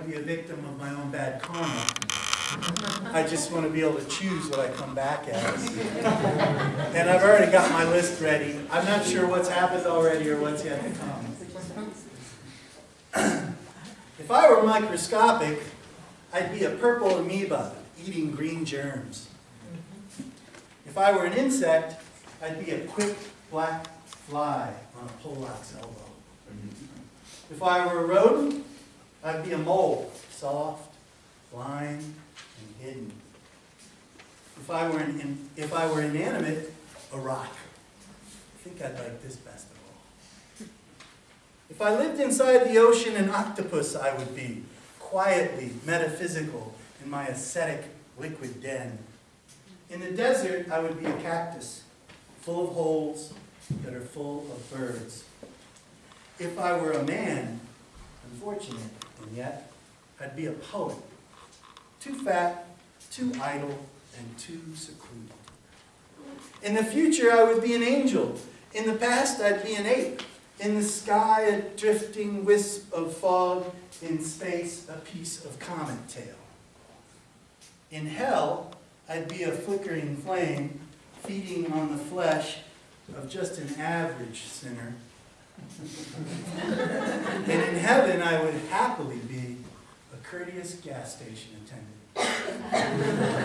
to be a victim of my own bad karma. I just want to be able to choose what I come back as. And I've already got my list ready. I'm not sure what's happened already or what's yet to come. If I were microscopic, I'd be a purple amoeba eating green germs. If I were an insect, I'd be a quick black fly on a poleaxe elbow. If I were a rodent, I'd be a mole, soft, blind, and hidden. If I were an, if I were inanimate, a rock. I think I'd like this best of all. If I lived inside the ocean, an octopus I would be, quietly metaphysical in my ascetic liquid den. In the desert, I would be a cactus, full of holes that are full of birds. If I were a man, unfortunate, and yet, I'd be a poet. Too fat, too idle, and too secluded. In the future, I would be an angel. In the past, I'd be an ape. In the sky, a drifting wisp of fog. In space, a piece of comet tail. In hell, I'd be a flickering flame, feeding on the flesh of just an average sinner. heaven, I would happily be a courteous gas station attendant.